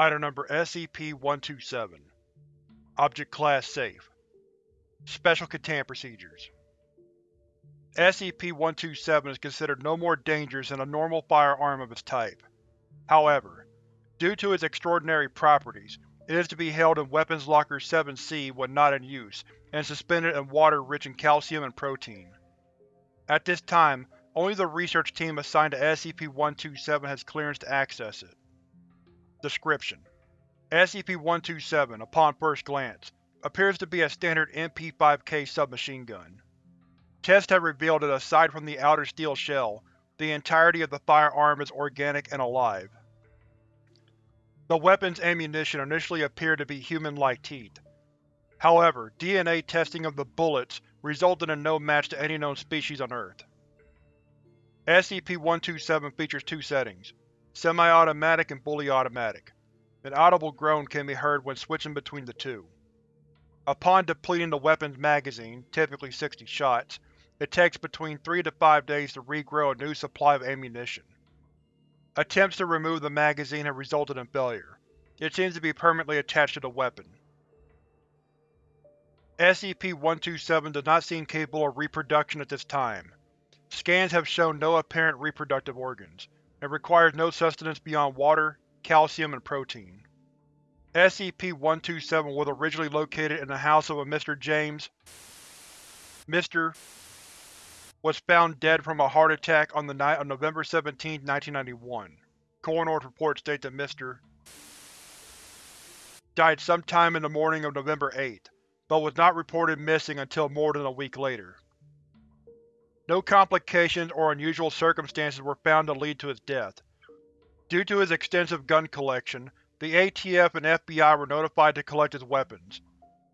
Item Number SCP-127 Object Class Safe Special Containment Procedures SCP-127 is considered no more dangerous than a normal firearm of its type. However, due to its extraordinary properties, it is to be held in Weapons Locker 7-C when not in use, and suspended in water rich in calcium and protein. At this time, only the research team assigned to SCP-127 has clearance to access it. Description: SCP-127, upon first glance, appears to be a standard MP-5K submachine gun. Tests have revealed that aside from the outer steel shell, the entirety of the firearm is organic and alive. The weapon's ammunition initially appeared to be human-like teeth. However, DNA testing of the bullets resulted in no match to any known species on Earth. SCP-127 features two settings, semi-automatic and fully automatic. An audible groan can be heard when switching between the two. Upon depleting the weapon's magazine, typically 60 shots, it takes between 3 to 5 days to regrow a new supply of ammunition. Attempts to remove the magazine have resulted in failure. It seems to be permanently attached to the weapon. SCP-127 does not seem capable of reproduction at this time. Scans have shown no apparent reproductive organs. It requires no sustenance beyond water, calcium, and protein. SCP-127 was originally located in the house of a Mr. James. Mr was found dead from a heart attack on the night of November 17, 1991. Coroner's report states that Mr. died sometime in the morning of November 8, but was not reported missing until more than a week later. No complications or unusual circumstances were found to lead to his death. Due to his extensive gun collection, the ATF and FBI were notified to collect his weapons.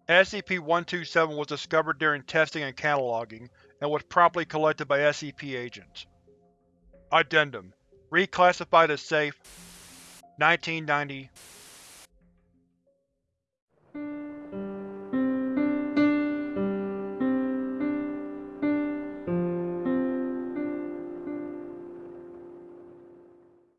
SCP-127 was discovered during testing and cataloging, and was promptly collected by SCP agents. Addendum Reclassified as Safe 1990